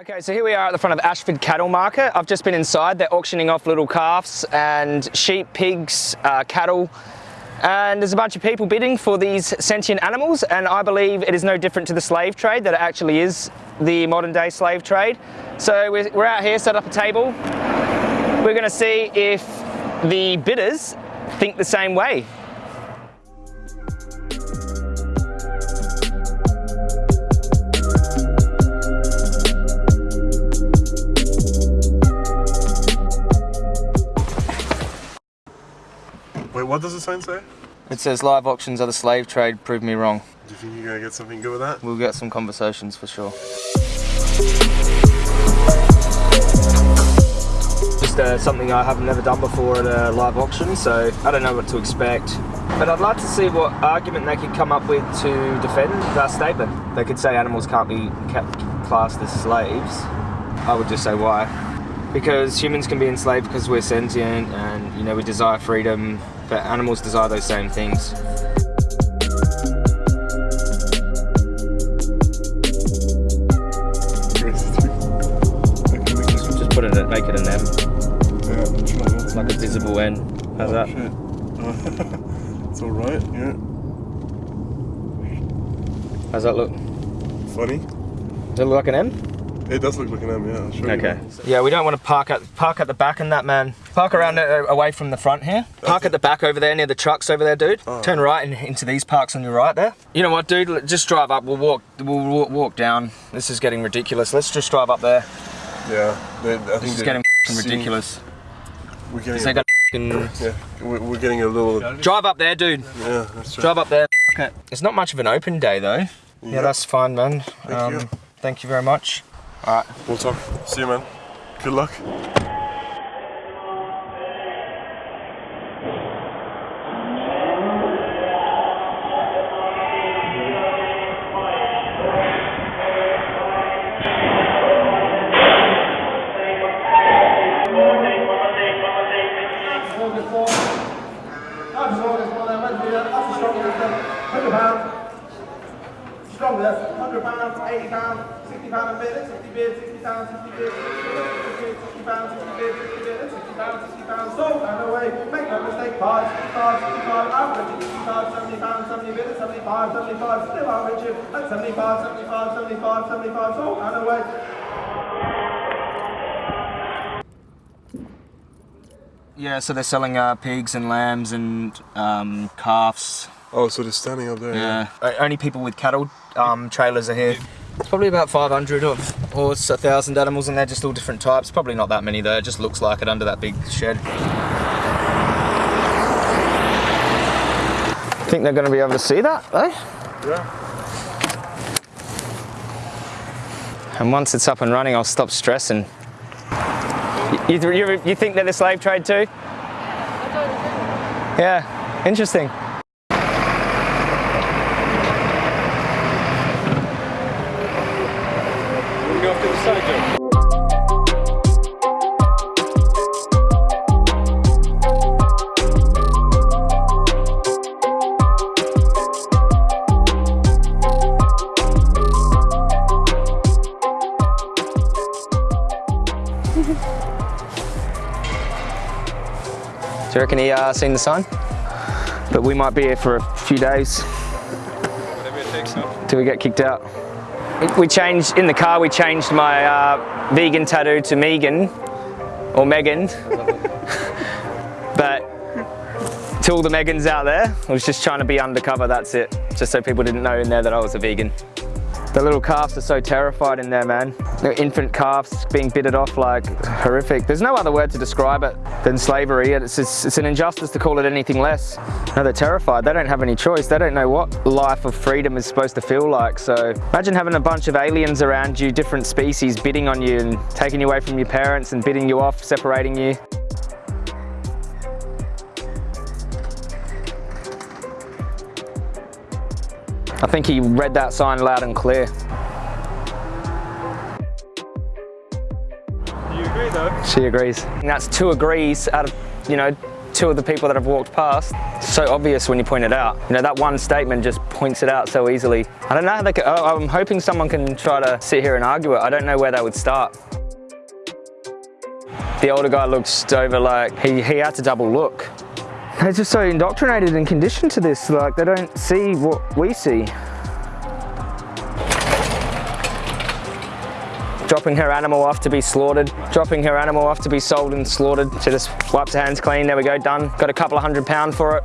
Okay, so here we are at the front of Ashford Cattle Market. I've just been inside. They're auctioning off little calves and sheep, pigs, uh, cattle, and there's a bunch of people bidding for these sentient animals, and I believe it is no different to the slave trade, that it actually is the modern day slave trade. So we're, we're out here, set up a table. We're gonna see if the bidders think the same way. Wait, what does the sign say? It says live auctions are the slave trade, prove me wrong. Do you think you're gonna get something good with that? We'll get some conversations for sure. Just uh, something I have never done before at a live auction, so I don't know what to expect. But I'd like to see what argument they could come up with to defend that statement. They could say animals can't be kept classed as slaves. I would just say why. Because humans can be enslaved because we're sentient and you know we desire freedom, but animals desire those same things. Just put it, at- make it an M, Yeah, I'm like a visible N. How's oh, that? It's alright, yeah. How's that look? Funny. Does it look like an M? It does look like an M, yeah. I'll show you. Okay. Yeah, we don't want to park at park at the back in that man. Park around uh, away from the front here. Park at the back over there near the trucks over there, dude. Turn right in, into these parks on your right there. You know what, dude? Just drive up. We'll walk. We'll walk, walk down. This is getting ridiculous. Let's just drive up there. Yeah, they, I think This is getting f***ing ridiculous. We're getting, They a, got f***ing- yeah, we're, we're getting a little. drive up there, dude. Yeah, that's right. Drive up there. Okay. It's not much of an open day though. Yeah, Yeah. that's fine, man. Thank you. Thank you very much. All right. We'll talk. See you, man. Good luck. 60 bid, 60 pounds, 60 bid, 60 pounds, 60 bid, 60 bid, 60 pounds, 60 pounds, sold and away. Make no mistake, cards, 60 cards, 60 cards, average, 60 cards, 70 pounds, 70 bid, 75, 75, still average, at 75, 75, 75, 75, sold and away. Yeah, so they're selling uh, pigs and lambs and um, calves. Oh, so they're standing up there. Yeah. O- Only people with cattle um, trailers are here. It's probably about 500 or, or it's 1,000 animals and they're just all different types. Probably not that many though, it just looks like it under that big shed. Think they're going to be able to see that though? Yeah. And once it's up and running, I'll stop stressing. You, you, you, you think they're the slave trade too? Yeah, interesting. Do you reckon he uh, seen the sign? But we might be here for a few days. Till we get kicked out. We changed, in the car we changed my uh, vegan tattoo to Megan, or Megan. but to all the Megans out there, I was just trying to be undercover, that's it. Just so people didn't know in there that I was a vegan. The little calves are so terrified in there, man. The infant calves being bitted off like horrific. There's no other word to describe it than slavery. It's, just, it's an injustice to call it anything less. No, they're terrified. They don't have any choice. They don't know what life of freedom is supposed to feel like. So imagine having a bunch of aliens around you, different species bidding on you and taking you away from your parents and bidding you off, separating you. I think he read that sign loud and clear. You agree though? She agrees. And that's two agrees out of, you know, two of the people that have walked past. So obvious when you point it out. You know, that one statement just points it out so easily. I don't know how they could, oh, I'm hoping someone can try to sit here and argue it. I don't know where they would start. The older guy looks over like he, he had to double look. They're just so indoctrinated and conditioned to this, like they don't see what we see. Dropping her animal off to be slaughtered. Dropping her animal off to be sold and slaughtered. She just wipes her hands clean, there we go, done. Got a couple of hundred pound for it.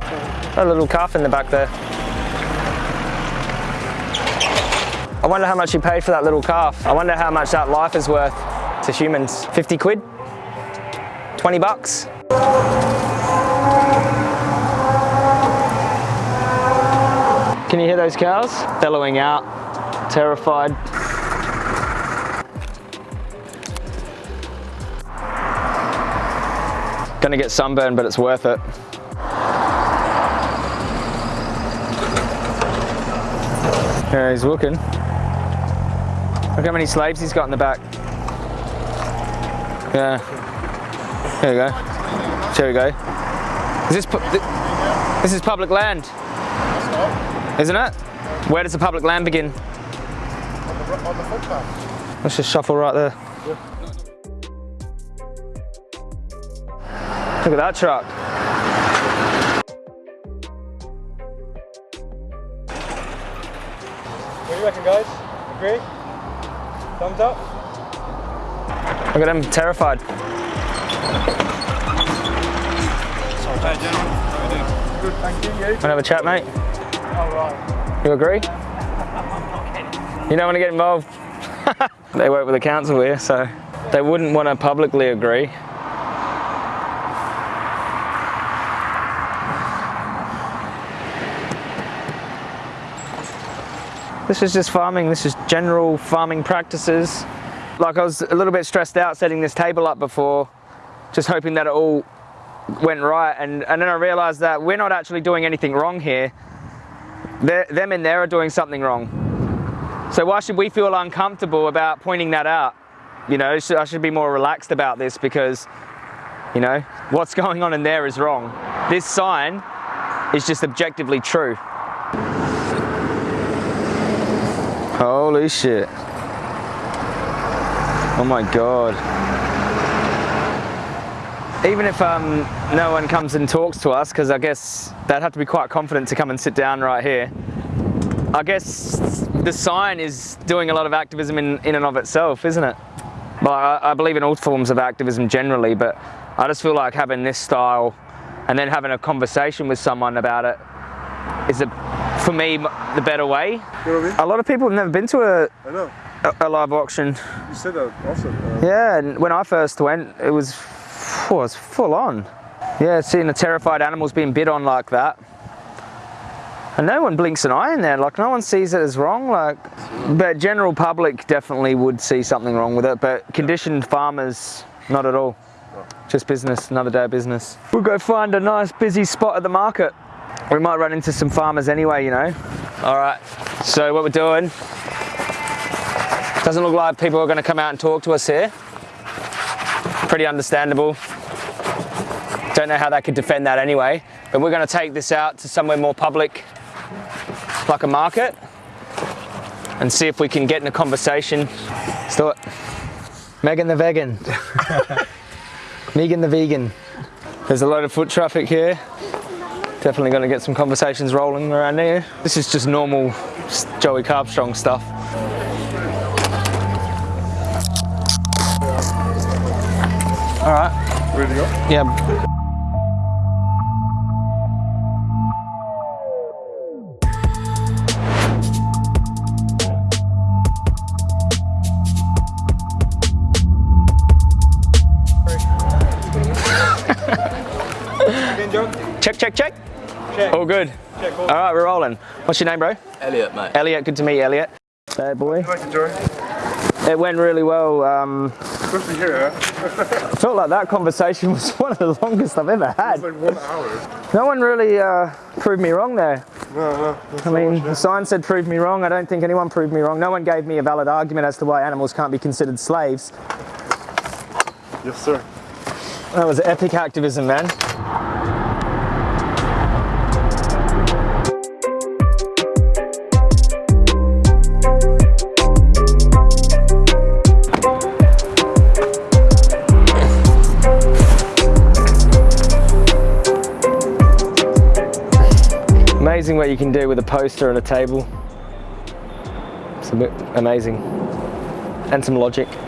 A little calf in the back there. I wonder how much you paid for that little calf. I wonder how much that life is worth to humans. 50 quid? 20 bucks? Can you hear those cows? Bellowing out, terrified. Gonna get sunburned, but it's worth it. Yeah, he's looking. Look how many slaves he's got in the back. Yeah. There we go. There we go. Is this, this is public land, isn't it? Where does the public land begin? On the footpath. Let's just shuffle right there. Look at that truck. What do you reckon, guys? Agree? Thumbs up? Look at them, terrified. Hey, gentlemen. How are you doing? Good, thank you. You? Want to have a chat, mate? You agree? You don't want to get involved? they work with the council here, so they wouldn't want to publicly agree. This is just farming, this is general farming practices. Like I was a little bit stressed out setting this table up before, just hoping that it all went right. And, and then I realized that we're not actually doing anything wrong here. Them in there are doing something wrong. So why should we feel uncomfortable about pointing that out? You know, I should be more relaxed about this because, you know, what's going on in there is wrong. This sign is just objectively true. Holy shit. Oh my god. Even if um, no one comes and talks to us, because I guess they'd have to be quite confident to come and sit down right here. I guess the sign is doing a lot of activism in, in and of itself, isn't it? Well, I, I believe in all forms of activism generally, but I just feel like having this style and then having a conversation with someone about it is, a, for me, the better way. You know what I mean? A lot of people have never been to a, I know. a, a live auction. You said that often. Uh, Yeah, and when I first went, it was, it was full on. Yeah, seeing the terrified animals being bit on like that. And no one blinks an eye in there, like no one sees it as wrong, like, but general public definitely would see something wrong with it, but conditioned farmers, not at all. Just business, another day of business. We'll go find a nice busy spot at the market. We might run into some farmers anyway, you know. All right, so what we're doing, doesn't look like people are gonna come out and talk to us here pretty understandable. Don't know how they could defend that anyway, but we're going to take this out to somewhere more public, like a market, and see if we can get in a conversation. Let's do it. Megan the vegan. Megan the vegan. There's a lot of foot traffic here. Definitely going to get some conversations rolling around here. This is just normal Joey Carbstrong stuff. All right. ready to go? Yeah. Check, check, check. Check. All good. Check. All All right, we're rolling. What's your name, bro? Elliot, mate. Elliot. Good to meet you, Elliot. Bad boy. Thank you, Joey. It went really well. Um, Good to hear. I felt like that conversation was one of the longest I've ever had. It's like one hour. No one really uh, proved me wrong there. No, no. I mean, much, the sign said prove me wrong. I don't think anyone proved me wrong. No one gave me a valid argument as to why animals can't be considered slaves. Yes, sir. That was epic activism, man. Amazing what you can do with a poster and a table. It's a bit amazing. And some logic.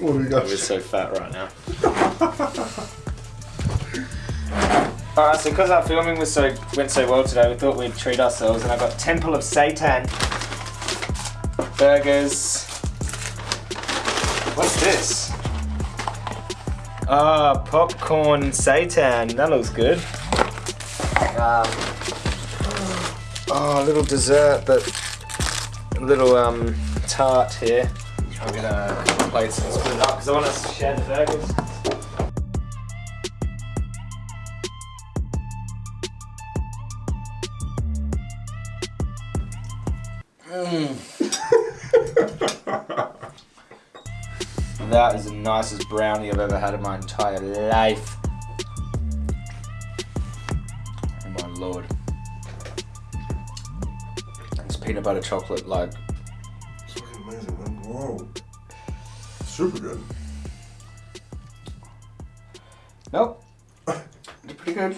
What do you got? so fat right now. Alright, so because our filming was so went so well today, we thought we'd treat ourselves and I've got Temple of Seitan. Burgers. What's this? Ah, popcorn seitan. That looks good. Um, oh, a little dessert, but a little um, tart here. I'm gonna plates and split it up because I want us to share the burgers. That is the nicest brownie I've ever had in my entire life. Lord. It's peanut butter chocolate like It's fucking amazing, man. Whoa. Super good. Nope. They're pretty good.